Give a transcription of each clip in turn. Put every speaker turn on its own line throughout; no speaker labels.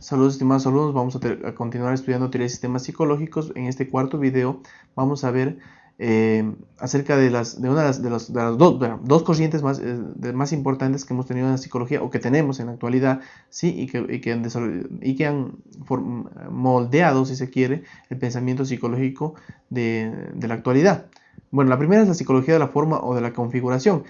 Saludos estimados alumnos, vamos a, continuar estudiando teoría de sistemas psicológicos. En este cuarto video vamos a ver eh, acerca de, las, de una de las, dos, corrientes más, eh, más importantes que hemos tenido en la psicología o que tenemos en la actualidad ¿sí? y, que, y que han, y que han moldeado, si se quiere, el pensamiento psicológico de, de la actualidad. Bueno, la primera es la psicología de la forma o de la configuración,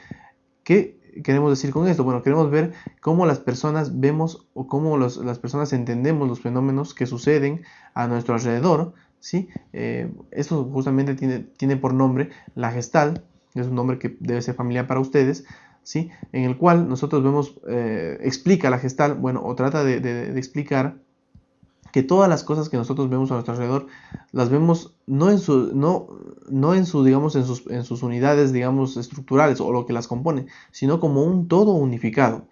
que queremos decir con esto? Bueno, queremos ver cómo las personas vemos o cómo las personas entendemos los fenómenos que suceden a nuestro alrededor, ¿sí? Eh, eso justamente tiene, tiene por nombre la gestal, es un nombre que debe ser familiar para ustedes, ¿sí? En el cual nosotros vemos, eh, explica la gestal, bueno, o trata de explicar que todas las cosas que nosotros vemos a nuestro alrededor las vemos no en su no no en su digamos en sus, en sus unidades digamos estructurales o lo que las compone sino como un todo unificado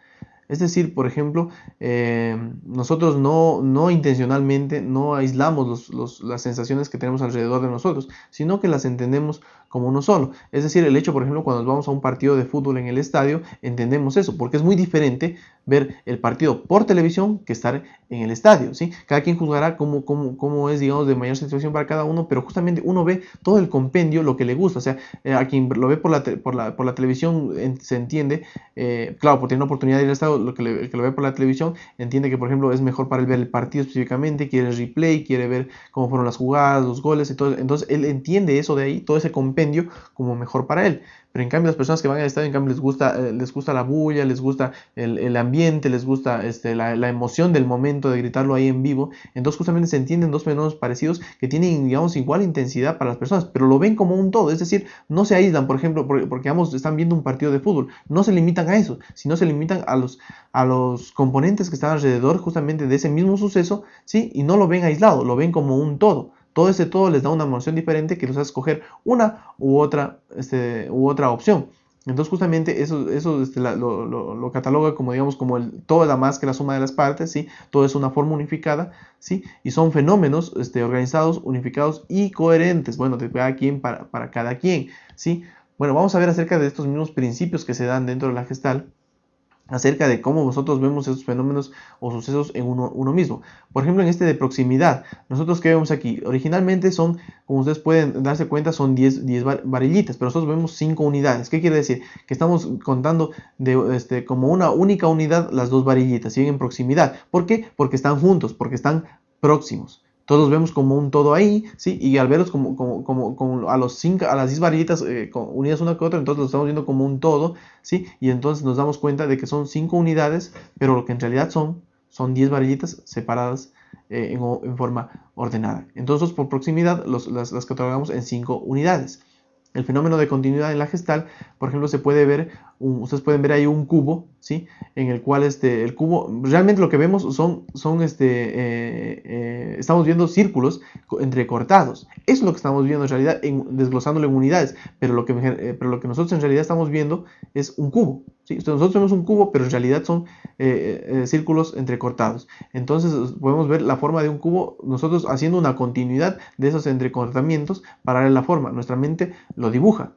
es decir, por ejemplo, eh, nosotros no, no, intencionalmente no aislamos las sensaciones que tenemos alrededor de nosotros, sino que las entendemos como uno solo. Es decir, el hecho, por ejemplo, cuando vamos a un partido de fútbol en el estadio, entendemos eso, porque es muy diferente ver el partido por televisión que estar en el estadio, ¿sí? Cada quien juzgará cómo, cómo, cómo es, digamos, de mayor situación para cada uno, pero justamente uno ve todo el compendio, lo que le gusta, o sea, eh, a quien lo ve por la, por la, por la televisión se entiende, eh, claro, por tener una oportunidad de ir al estadio, lo que, el que lo ve por la televisión entiende que, por ejemplo, es mejor para él ver el partido específicamente, quiere el replay, quiere ver cómo fueron las jugadas, los goles y todo, entonces él entiende eso de ahí, todo ese compendio como mejor para él. Pero en cambio las personas que van al estadio, en cambio les gusta, eh, les gusta la bulla, les gusta el, ambiente, les gusta este, la, emoción del momento de gritarlo ahí en vivo. Entonces justamente se entienden dos fenómenos parecidos que tienen, digamos, igual intensidad para las personas, pero lo ven como un todo. Es decir, no se aíslan, por ejemplo, porque, porque ambos están viendo un partido de fútbol. No se limitan a eso, sino se limitan a los, a los componentes que están alrededor justamente de ese mismo suceso, ¿sí? Y no lo ven aislado, lo ven como un todo. Todo ese todo les da una emoción diferente que los hace escoger una u otra, este, u otra opción. Entonces justamente eso, eso este, lo, cataloga como digamos como el todo es la más que la suma de las partes, ¿sí? Todo es una forma unificada, ¿sí? Y son fenómenos este, organizados, unificados y coherentes, bueno, de cada quien para, para cada quien, ¿sí? Bueno, vamos a ver acerca de estos mismos principios que se dan dentro de la gestal acerca de cómo nosotros vemos esos fenómenos o sucesos en uno, mismo. Por ejemplo, en este de proximidad, nosotros que vemos aquí, originalmente son, como ustedes pueden darse cuenta, son 10, 10 varillitas, pero nosotros vemos 5 unidades. ¿Qué quiere decir? Que estamos contando de, este, como una única unidad las dos varillitas, siguen en proximidad. ¿Por qué? Porque están juntos, porque están próximos todos vemos como un todo ahí, ¿sí? Y al verlos como, como, como, a, los cinco, a las 10 varillitas eh, unidas una con otra, entonces lo estamos viendo como un todo, ¿sí? Y entonces nos damos cuenta de que son 5 unidades, pero lo que en realidad son, son 10 varillitas separadas eh, en, forma ordenada. Entonces, por proximidad, los, las, las catalogamos en 5 unidades. El fenómeno de continuidad en la gestal, por ejemplo, se puede ver, ustedes pueden ver ahí un cubo, ¿sí? En el cual este, el cubo, realmente lo que vemos son, son este, eh, eh, estamos viendo círculos entrecortados. Eso es lo que estamos viendo en realidad, en, desglosándolo en unidades, pero lo, que, eh, pero lo que nosotros en realidad estamos viendo es un cubo, ¿sí? Nosotros vemos un cubo, pero en realidad son círculos entrecortados. Entonces podemos ver la forma de un cubo, nosotros haciendo una continuidad de esos entrecortamientos para ver la forma. Nuestra mente lo dibuja.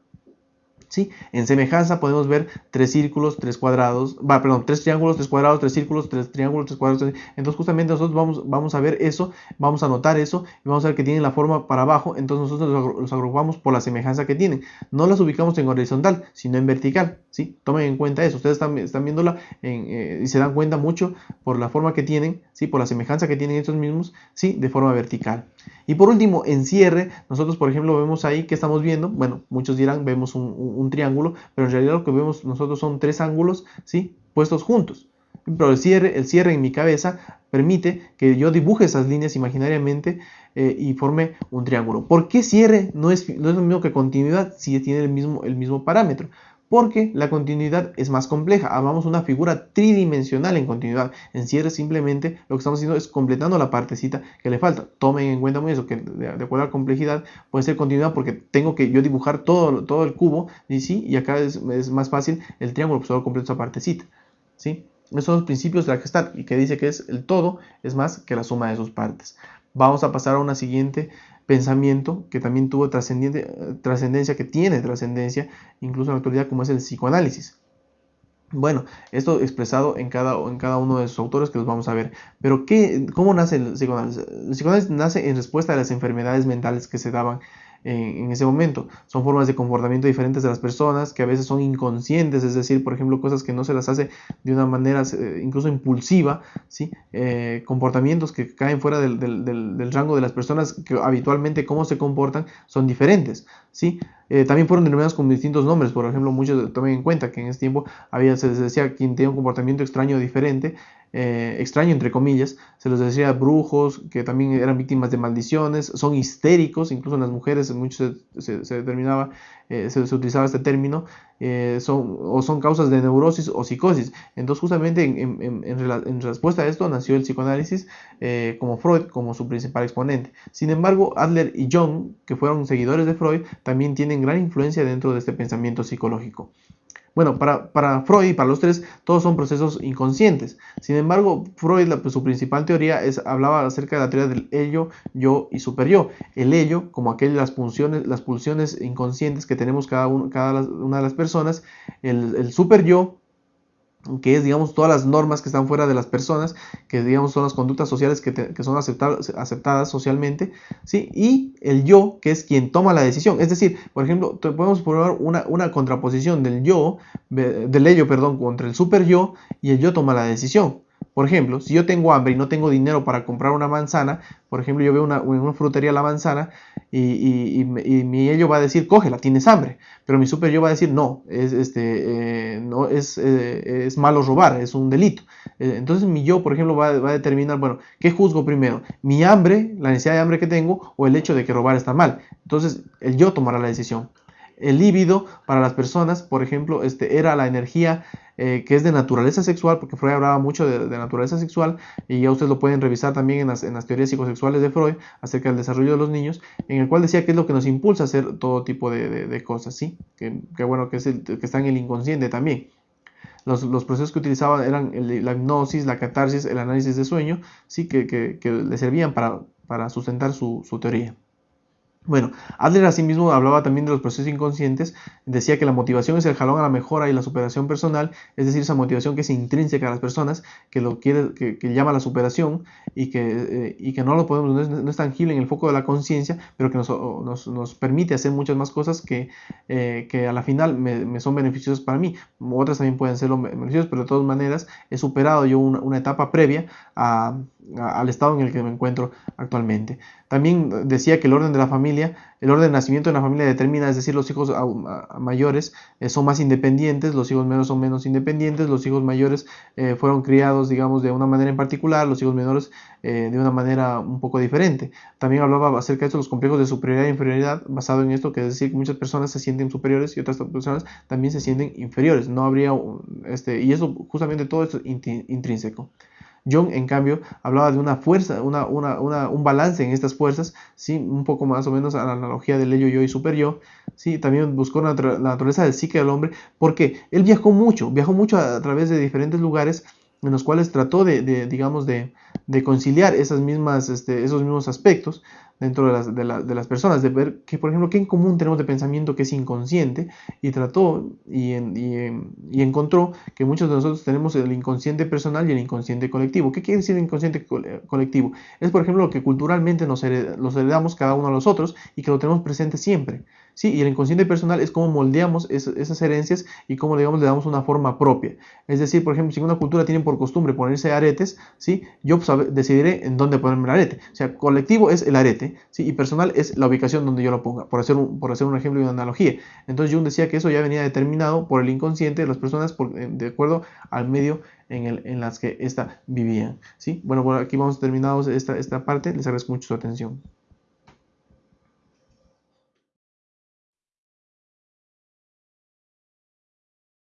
¿Sí? En semejanza podemos ver tres círculos, tres cuadrados, va, perdón, tres triángulos, tres cuadrados, tres círculos, tres triángulos, tres cuadrados. Entonces justamente nosotros vamos, vamos a ver eso, vamos a notar eso y vamos a ver que tienen la forma para abajo. Entonces nosotros los agrupamos por la semejanza que tienen. No las ubicamos en horizontal, sino en vertical. ¿sí? Tomen en cuenta eso. Ustedes están, están viéndola eh, y se dan cuenta mucho por la forma que tienen, ¿sí? por la semejanza que tienen estos mismos, ¿sí? de forma vertical. Y por último, en cierre, nosotros por ejemplo vemos ahí que estamos viendo, bueno, muchos dirán vemos un, triángulo, pero en realidad lo que vemos nosotros son tres ángulos, ¿sí? Puestos juntos. Pero el cierre, el cierre en mi cabeza permite que yo dibuje esas líneas imaginariamente eh, y forme un triángulo. ¿Por qué cierre no es, no es lo mismo que continuidad si tiene el mismo, el mismo parámetro? Porque la continuidad es más compleja. Hablamos una figura tridimensional en continuidad. En cierre simplemente lo que estamos haciendo es completando la partecita que le falta. Tomen en cuenta muy eso, que de, acuerdo a la complejidad puede ser continuidad porque tengo que yo dibujar todo, todo el cubo y sí, y acá es, más fácil el triángulo, pues solo completo esa partecita. ¿sí? Esos son los principios de la gestal y que dice que es el todo es más que la suma de sus partes. Vamos a pasar a una siguiente pensamiento que también tuvo trascendencia, que tiene trascendencia incluso en la actualidad, como es el psicoanálisis. Bueno, esto expresado en cada, en cada uno de sus autores que los vamos a ver. Pero, ¿qué, ¿cómo nace el psicoanálisis? El psicoanálisis nace en respuesta a las enfermedades mentales que se daban en, ese momento. Son formas de comportamiento diferentes de las personas que a veces son inconscientes, es decir, por ejemplo, cosas que no se las hace de una manera eh, incluso impulsiva, ¿sí? Eh, comportamientos que caen fuera del, del, rango de las personas que habitualmente cómo se comportan son diferentes. ¿sí? Eh, también fueron denominados con distintos nombres, por ejemplo, muchos tomen en cuenta que en ese tiempo había, se les decía quien tenía un comportamiento extraño o diferente, eh, extraño entre comillas, se les decía brujos, que también eran víctimas de maldiciones, son histéricos, incluso en las mujeres muchos se, se, determinaba, eh, se, utilizaba este término, eh, son, o son causas de neurosis o psicosis. Entonces justamente en, en, en, respuesta a esto nació el psicoanálisis como Freud, como su principal exponente. Sin embargo, Adler y Jung, que fueron seguidores de Freud, también tienen gran influencia dentro de este pensamiento psicológico. Bueno, para, Freud y para los tres, todos son procesos inconscientes. Sin embargo, Freud, pues, su principal teoría es, hablaba acerca de la teoría del ello, yo y superyo. El ello, como aquellas las pulsiones, las pulsiones inconscientes que tenemos cada, cada una de las personas, el, el super yo, que es, digamos, todas las normas que están fuera de las personas, que, digamos, son las conductas sociales que, son aceptadas, aceptadas socialmente, ¿sí? Y el yo, que es quien toma la decisión. Es decir, por ejemplo, podemos probar una, una contraposición del yo, del ello, perdón, contra el super yo, y el yo toma la decisión. Por ejemplo, si yo tengo hambre y no tengo dinero para comprar una manzana, por ejemplo, yo veo una, en una frutería la manzana y, mi ello va a decir, cógela, tienes hambre. Pero mi super yo va a decir, no, es, este, eh, no es, eh, es, malo robar, es un delito. Eh, entonces mi yo, por ejemplo, va, va, a determinar, bueno, ¿qué juzgo primero? ¿Mi hambre, la necesidad de hambre que tengo o el hecho de que robar está mal? Entonces el yo tomará la decisión. El líbido para las personas, por ejemplo, este, era la energía eh, que es de naturaleza sexual, porque Freud hablaba mucho de, naturaleza sexual, y ya ustedes lo pueden revisar también en las, teorías psicosexuales de Freud acerca del desarrollo de los niños, en el cual decía que es lo que nos impulsa a hacer todo tipo de, cosas, ¿sí? Que, bueno, que, es el, que está en el inconsciente también. Los, procesos que utilizaban eran la hipnosis, la catarsis, el análisis de sueño, sí, que, le servían para, para sustentar su teoría. Bueno, Adler asimismo hablaba también de los procesos inconscientes, decía que la motivación es el jalón a la mejora y la superación personal, es decir, esa motivación que es intrínseca a las personas, que lo quiere, que, llama la superación y que, eh, no lo podemos, no es, tangible en el foco de la conciencia, pero que nos, nos, permite hacer muchas más cosas que, eh, que a la final me, son beneficiosas para mí. Otras también pueden ser beneficiosas, pero de todas maneras he superado yo una, etapa previa al estado en el que me encuentro actualmente. También decía que el orden de la familia, el orden de nacimiento de la familia determina, es decir, los hijos mayores eh, son más independientes, los hijos menores son menos independientes, los hijos mayores eh, fueron criados, digamos, de una manera en particular, los hijos menores eh, de una manera un poco diferente. También hablaba acerca de esto, los complejos de superioridad e inferioridad, basado en esto, que es decir, que muchas personas se sienten superiores y otras personas también se sienten inferiores. No habría, este, y eso, justamente todo es intrínseco. John, en cambio, hablaba de una fuerza, una, un balance en estas fuerzas, ¿sí? un poco más o menos a la analogía del ello, yo y super yo. ¿sí? También buscó la, naturaleza del psique del hombre, porque él viajó mucho, viajó mucho a, través de diferentes lugares en los cuales trató de, digamos, de, conciliar esas mismas, este, esos mismos aspectos dentro de las, de, las, personas, de ver que, por ejemplo, qué en común tenemos de pensamiento que es inconsciente, y trató y, y, encontró que muchos de nosotros tenemos el inconsciente personal y el inconsciente colectivo. ¿Qué quiere decir inconsciente colectivo? Es, por ejemplo, lo que culturalmente nos heredamos cada uno a los otros y que lo tenemos presente siempre. ¿sí? Y el inconsciente personal es cómo moldeamos esas herencias y cómo, digamos, le damos una forma propia. Es decir, por ejemplo, si una cultura tiene por costumbre ponerse aretes, ¿sí? Yo pues, decidiré en dónde ponerme el arete. O sea, colectivo es el arete, ¿sí? Y personal es la ubicación donde yo lo ponga, por hacer un, por hacer un ejemplo y una analogía. Entonces Jung decía que eso ya venía determinado por el inconsciente de las personas de acuerdo al medio en, el, en las que ésta vivían, ¿sí? Bueno, por aquí vamos terminados esta, esta parte. Les agradezco mucho su atención.